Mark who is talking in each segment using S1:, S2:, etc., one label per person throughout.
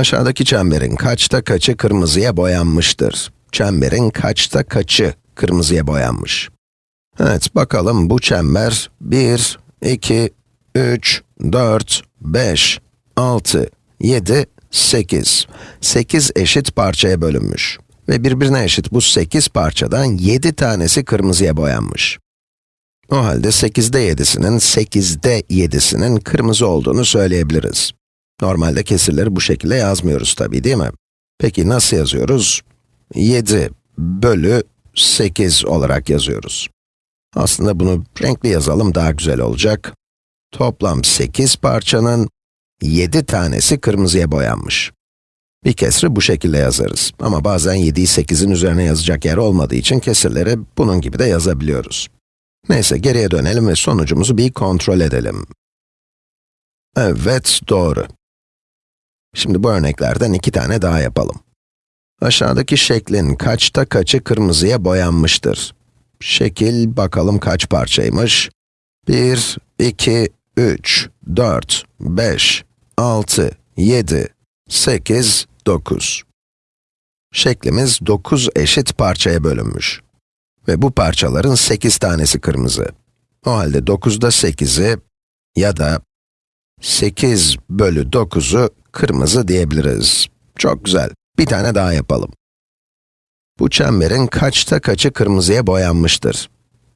S1: Aşağıdaki çemberin kaçta kaçı kırmızıya boyanmıştır? Çemberin kaçta kaçı kırmızıya boyanmış? Evet, bakalım bu çember 1, 2, 3, 4, 5, 6, 7, 8. 8 eşit parçaya bölünmüş. Ve birbirine eşit bu 8 parçadan 7 tanesi kırmızıya boyanmış. O halde 8'de 7'sinin 8'de 7'sinin kırmızı olduğunu söyleyebiliriz. Normalde kesirleri bu şekilde yazmıyoruz tabii değil mi? Peki nasıl yazıyoruz? 7 bölü 8 olarak yazıyoruz. Aslında bunu renkli yazalım daha güzel olacak. Toplam 8 parçanın 7 tanesi kırmızıya boyanmış. Bir kesri bu şekilde yazarız. Ama bazen 7'yi 8'in üzerine yazacak yer olmadığı için kesirleri bunun gibi de yazabiliyoruz. Neyse geriye dönelim ve sonucumuzu bir kontrol edelim. Evet, doğru. Şimdi bu örneklerden iki tane daha yapalım. Aşağıdaki şeklin kaçta kaçı kırmızıya boyanmıştır? Şekil, bakalım kaç parçaymış? 1, 2, 3, 4, 5, 6, 7, 8, 9. Şeklimiz 9 eşit parçaya bölünmüş. Ve bu parçaların 8 tanesi kırmızı. O halde 9'da 8'i ya da 8 bölü 9'u kırmızı diyebiliriz. Çok güzel. Bir tane daha yapalım. Bu çemberin kaçta kaçı kırmızıya boyanmıştır?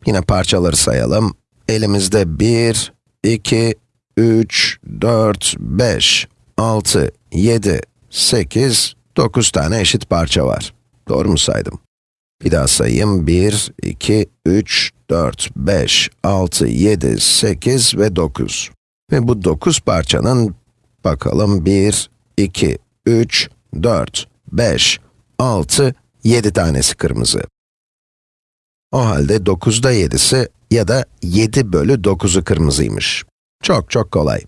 S1: Yine parçaları sayalım. Elimizde 1, 2, 3, 4, 5, 6, 7, 8, 9 tane eşit parça var. Doğru mu saydım? Bir daha sayayım. 1, 2, 3, 4, 5, 6, 7, 8 ve 9. Ve bu 9 parçanın, bakalım 1, 2, 3, 4, 5, 6, 7 tanesi kırmızı. O halde 9'da 7'si ya da 7 bölü 9'u kırmızıymış. Çok çok kolay.